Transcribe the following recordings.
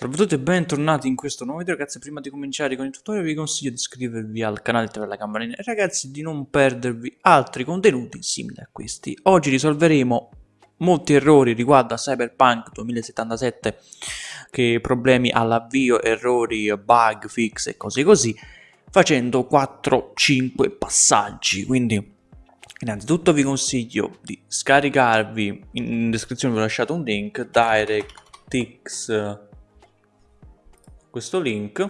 Salve a tutti e bentornati in questo nuovo video. Ragazzi prima di cominciare con il tutorial vi consiglio di iscrivervi al canale attivare la campanella. E ragazzi di non perdervi altri contenuti simili a questi. Oggi risolveremo molti errori riguardo a Cyberpunk 2077 che problemi all'avvio, errori, bug, fix e cose così facendo 4-5 passaggi. Quindi innanzitutto vi consiglio di scaricarvi in descrizione vi ho lasciato un link DirectX questo link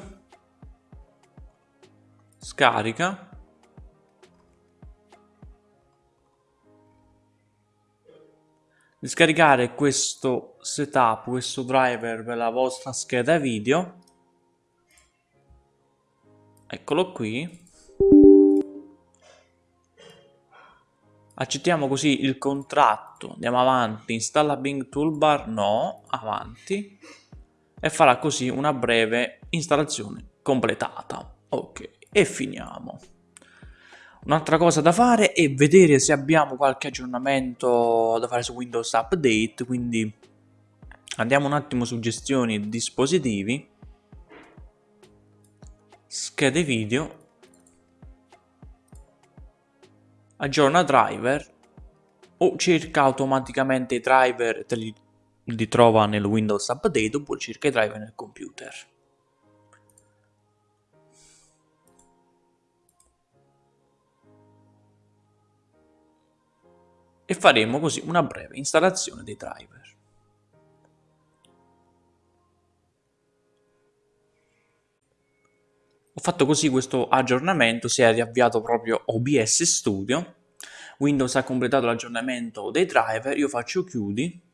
scarica di scaricare questo setup, questo driver per la vostra scheda video. Eccolo qui. Accettiamo così il contratto. Andiamo avanti. Installa Bing Toolbar? No. Avanti e farà così una breve installazione completata. Ok, e finiamo. Un'altra cosa da fare è vedere se abbiamo qualche aggiornamento da fare su Windows Update, quindi andiamo un attimo su gestioni dispositivi, schede video, aggiorna driver o cerca automaticamente i driver e te li li trova nel Windows Update oppure cerca i driver nel computer. E faremo così una breve installazione dei driver. Ho fatto così questo aggiornamento, si è riavviato proprio OBS Studio, Windows ha completato l'aggiornamento dei driver, io faccio chiudi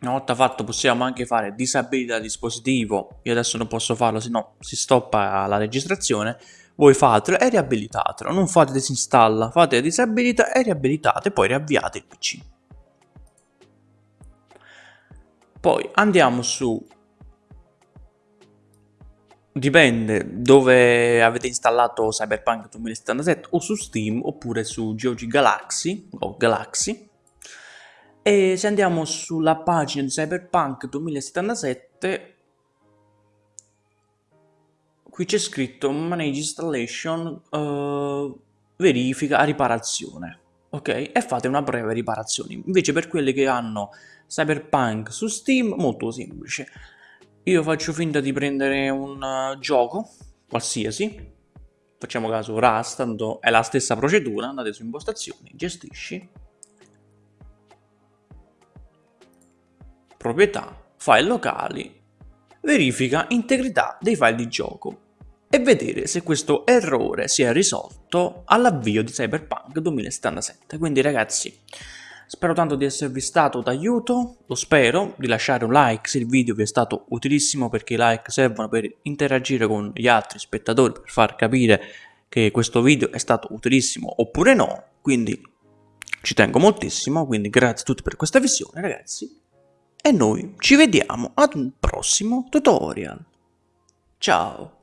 una volta fatto possiamo anche fare disabilita dispositivo, io adesso non posso farlo se no si stoppa la registrazione, voi fatelo e riabilitatelo, non fate disinstalla, fate disabilita e riabilitate, poi riavviate il PC. Poi andiamo su, dipende dove avete installato Cyberpunk 2077 o su Steam oppure su GOG Galaxy o Galaxy e se andiamo sulla pagina di Cyberpunk 2077, qui c'è scritto Manage Installation, uh, verifica, riparazione. Ok? E fate una breve riparazione. Invece per quelli che hanno Cyberpunk su Steam, molto semplice. Io faccio finta di prendere un uh, gioco, qualsiasi, facciamo caso Rust, tanto è la stessa procedura, andate su impostazioni, gestisci, proprietà, file locali, verifica integrità dei file di gioco e vedere se questo errore si è risolto all'avvio di Cyberpunk 2077. Quindi ragazzi, spero tanto di esservi stato d'aiuto, lo spero, di lasciare un like se il video vi è stato utilissimo perché i like servono per interagire con gli altri spettatori, per far capire che questo video è stato utilissimo oppure no, quindi ci tengo moltissimo, quindi grazie a tutti per questa visione ragazzi e noi ci vediamo ad un prossimo tutorial. Ciao!